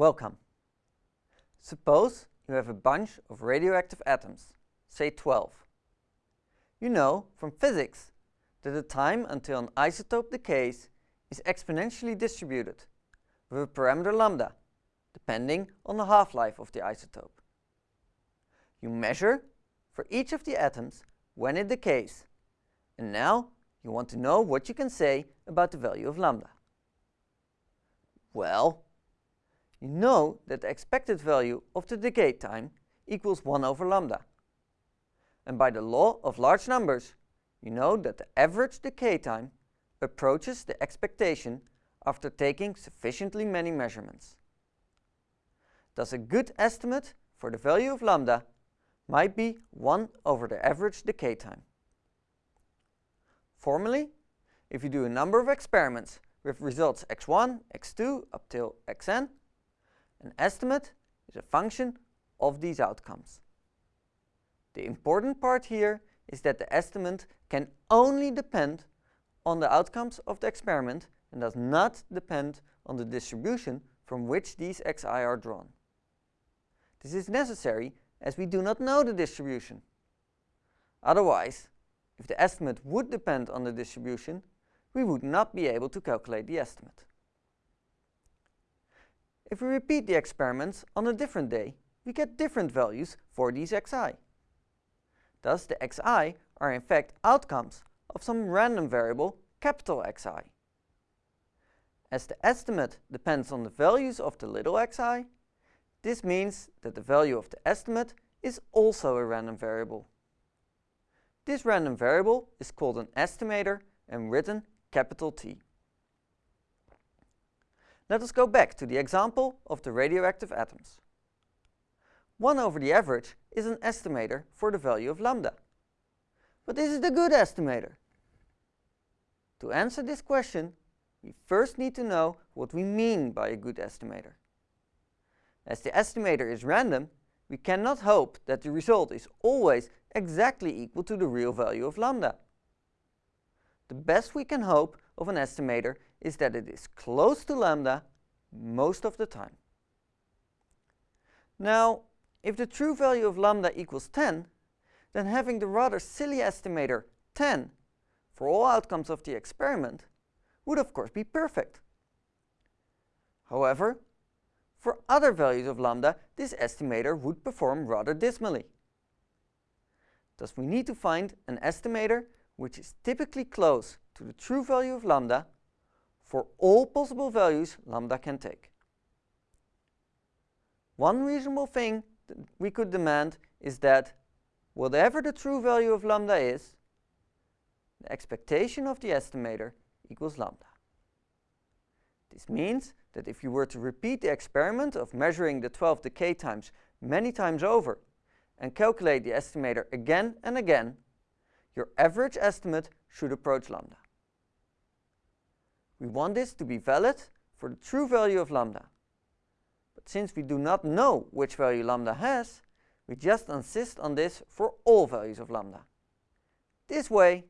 Welcome. Suppose you have a bunch of radioactive atoms, say 12. You know from physics that the time until an isotope decays is exponentially distributed with a parameter lambda, depending on the half-life of the isotope. You measure for each of the atoms when it decays, and now you want to know what you can say about the value of lambda. Well, you know that the expected value of the decay time equals 1 over lambda. And by the law of large numbers, you know that the average decay time approaches the expectation after taking sufficiently many measurements. Thus a good estimate for the value of lambda might be 1 over the average decay time. Formally, if you do a number of experiments with results x1, x2 up till xn, an estimate is a function of these outcomes. The important part here is that the estimate can only depend on the outcomes of the experiment and does not depend on the distribution from which these xi are drawn. This is necessary as we do not know the distribution. Otherwise, if the estimate would depend on the distribution, we would not be able to calculate the estimate. If we repeat the experiments on a different day, we get different values for these xi. Thus the xi are in fact outcomes of some random variable capital Xi. As the estimate depends on the values of the little xi, this means that the value of the estimate is also a random variable. This random variable is called an estimator and written capital T. Let us go back to the example of the radioactive atoms. 1 over the average is an estimator for the value of lambda. But is a good estimator. To answer this question, we first need to know what we mean by a good estimator. As the estimator is random, we cannot hope that the result is always exactly equal to the real value of lambda. The best we can hope of an estimator is that it is close to lambda most of the time. Now, if the true value of lambda equals 10, then having the rather silly estimator 10 for all outcomes of the experiment would of course be perfect. However, for other values of lambda, this estimator would perform rather dismally. Thus we need to find an estimator which is typically close to the true value of lambda for all possible values lambda can take. One reasonable thing we could demand is that whatever the true value of lambda is, the expectation of the estimator equals lambda. This means that if you were to repeat the experiment of measuring the 12 decay times many times over and calculate the estimator again and again, your average estimate should approach lambda. We want this to be valid for the true value of lambda. But since we do not know which value lambda has, we just insist on this for all values of lambda. This way,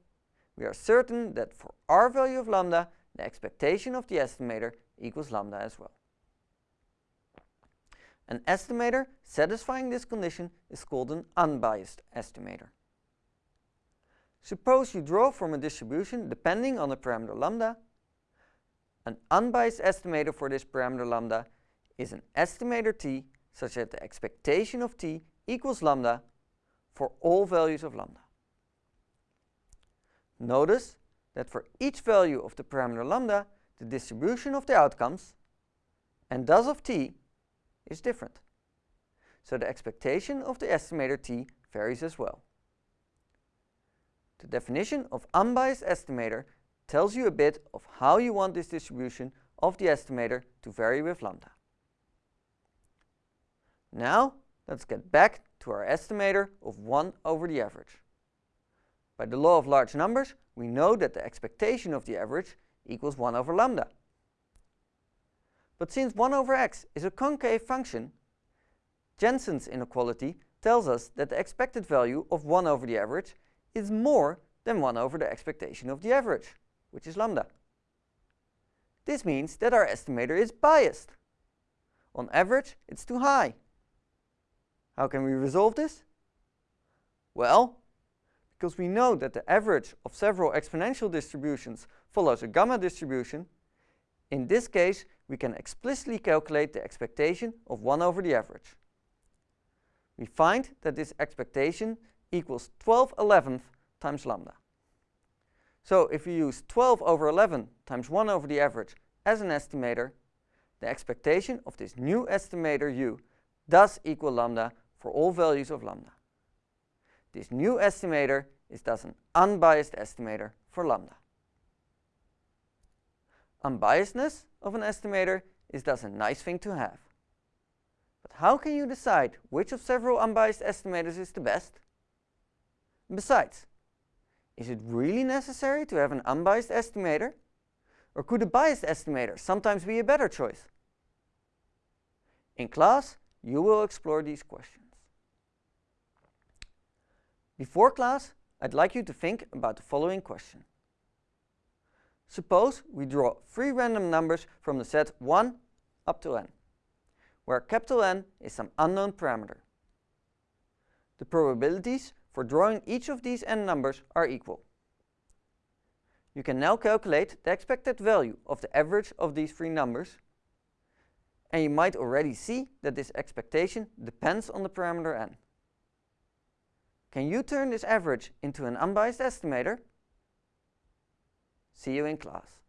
we are certain that for our value of lambda, the expectation of the estimator equals lambda as well. An estimator satisfying this condition is called an unbiased estimator. Suppose you draw from a distribution depending on the parameter lambda. An unbiased estimator for this parameter lambda is an estimator t such that the expectation of t equals lambda for all values of lambda. Notice that for each value of the parameter lambda, the distribution of the outcomes, and thus of t, is different. So the expectation of the estimator t varies as well. The definition of unbiased estimator tells you a bit of how you want this distribution of the estimator to vary with lambda. Now let's get back to our estimator of 1 over the average. By the law of large numbers, we know that the expectation of the average equals 1 over lambda. But since 1 over x is a concave function, Jensen's inequality tells us that the expected value of 1 over the average is more than 1 over the expectation of the average, which is lambda. This means that our estimator is biased. On average, it's too high. How can we resolve this? Well, because we know that the average of several exponential distributions follows a gamma distribution, in this case we can explicitly calculate the expectation of 1 over the average. We find that this expectation equals 12 11th times lambda. So if we use 12 over 11 times 1 over the average as an estimator, the expectation of this new estimator u does equal lambda for all values of lambda. This new estimator is thus an unbiased estimator for lambda. Unbiasedness of an estimator is thus a nice thing to have. But how can you decide which of several unbiased estimators is the best? Besides, is it really necessary to have an unbiased estimator? Or could a biased estimator sometimes be a better choice? In class, you will explore these questions. Before class, I'd like you to think about the following question. Suppose we draw three random numbers from the set 1 up to n, where capital N is some unknown parameter. The probabilities for drawing each of these n numbers are equal. You can now calculate the expected value of the average of these three numbers, and you might already see that this expectation depends on the parameter n. Can you turn this average into an unbiased estimator? See you in class.